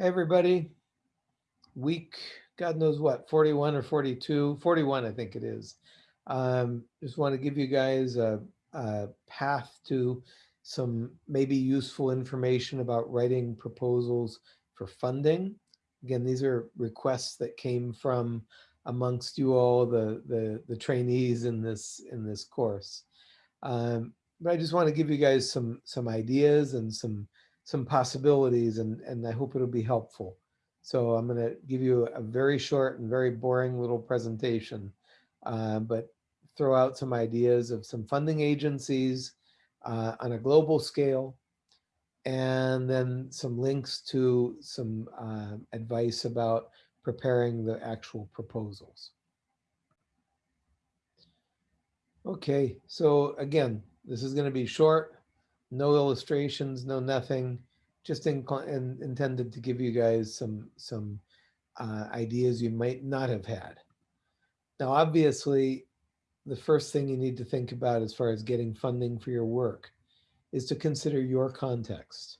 Everybody. Week, God knows what, 41 or 42, 41, I think it is. Um, just want to give you guys a, a path to some maybe useful information about writing proposals for funding. Again, these are requests that came from amongst you all, the, the, the trainees in this, in this course. Um, but I just want to give you guys some, some ideas and some some possibilities and, and I hope it'll be helpful. So I'm going to give you a very short and very boring little presentation, uh, but throw out some ideas of some funding agencies uh, on a global scale, and then some links to some uh, advice about preparing the actual proposals. Okay, so again, this is going to be short, no illustrations, no nothing, just in, in, intended to give you guys some, some uh, ideas you might not have had. Now, obviously, the first thing you need to think about as far as getting funding for your work is to consider your context.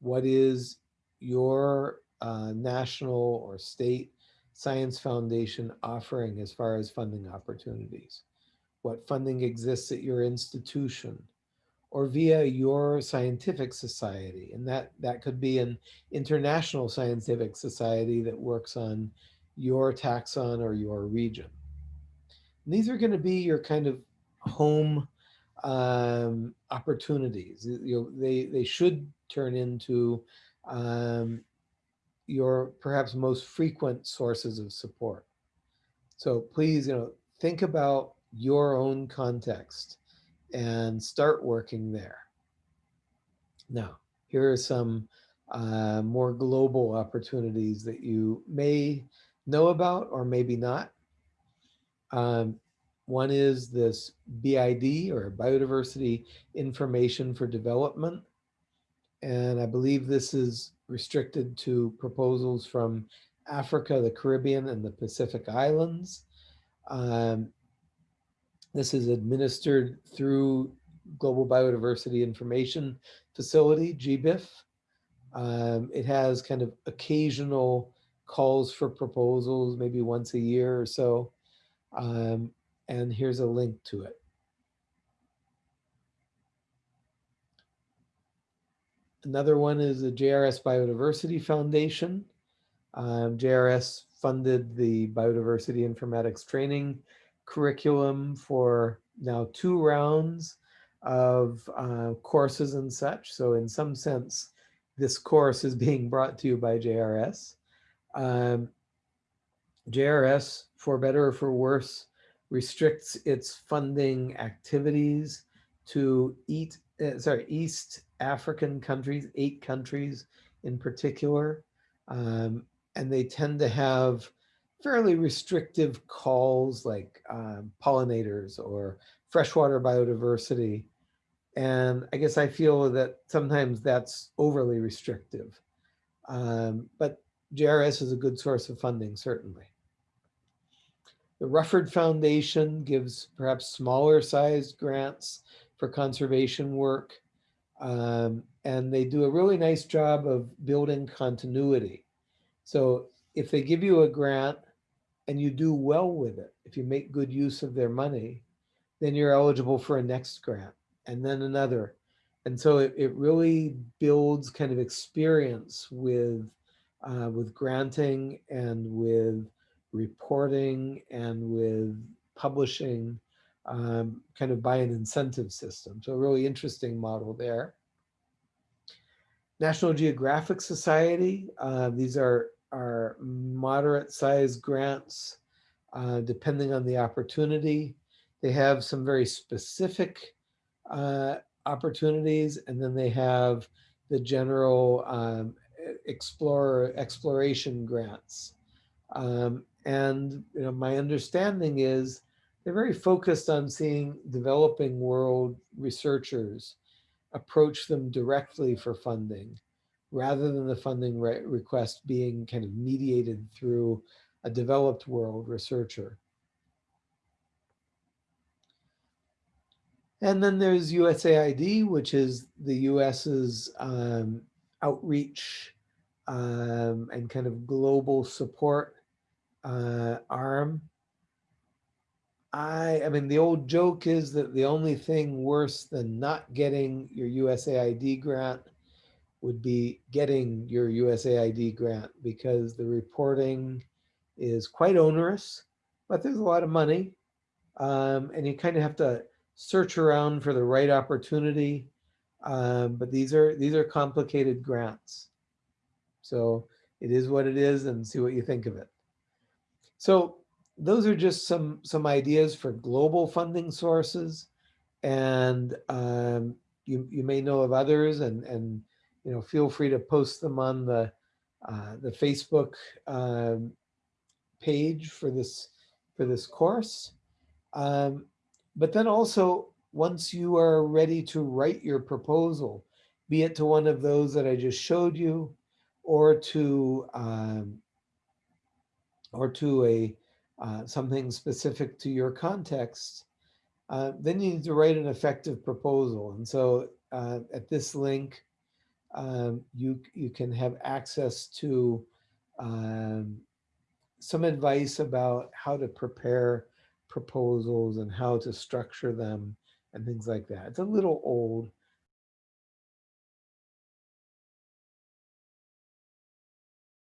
What is your uh, national or state science foundation offering as far as funding opportunities? What funding exists at your institution? Or via your scientific society. And that, that could be an international scientific society that works on your taxon or your region. And these are going to be your kind of home um, opportunities. You know, they, they should turn into um, your perhaps most frequent sources of support. So please, you know, think about your own context and start working there. Now, here are some uh, more global opportunities that you may know about or maybe not. Um, one is this BID or Biodiversity Information for Development. And I believe this is restricted to proposals from Africa, the Caribbean, and the Pacific Islands. Um, this is administered through Global Biodiversity Information Facility, GBIF. Um, it has kind of occasional calls for proposals, maybe once a year or so. Um, and here's a link to it. Another one is the JRS Biodiversity Foundation. Um, JRS funded the biodiversity informatics training curriculum for now two rounds of uh, courses and such. So in some sense, this course is being brought to you by JRS. Um, JRS, for better or for worse, restricts its funding activities to eat, uh, sorry, East African countries, eight countries in particular. Um, and they tend to have fairly restrictive calls like um, pollinators or freshwater biodiversity. And I guess I feel that sometimes that's overly restrictive. Um, but JRS is a good source of funding, certainly. The Rufford Foundation gives perhaps smaller sized grants for conservation work. Um, and they do a really nice job of building continuity. So if they give you a grant and you do well with it, if you make good use of their money, then you're eligible for a next grant and then another. And so it, it really builds kind of experience with, uh, with granting and with reporting and with publishing um, kind of by an incentive system. So a really interesting model there. National Geographic Society, uh, these are are moderate sized grants, uh, depending on the opportunity. They have some very specific uh, opportunities, and then they have the general um, explorer exploration grants. Um, and you know, my understanding is they're very focused on seeing developing world researchers approach them directly for funding rather than the funding re request being kind of mediated through a developed world researcher. And then there's USAID, which is the US's um, outreach um, and kind of global support uh, arm. I, I mean, the old joke is that the only thing worse than not getting your USAID grant would be getting your USAID grant because the reporting is quite onerous, but there's a lot of money. Um, and you kind of have to search around for the right opportunity. Um, but these are these are complicated grants. So it is what it is and see what you think of it. So those are just some some ideas for global funding sources. And um, you, you may know of others and, and you know, feel free to post them on the, uh, the Facebook um, page for this, for this course. Um, but then also, once you are ready to write your proposal, be it to one of those that I just showed you, or to um, or to a uh, something specific to your context, uh, then you need to write an effective proposal. And so uh, at this link, um, you you can have access to um, some advice about how to prepare proposals and how to structure them and things like that. It's a little old,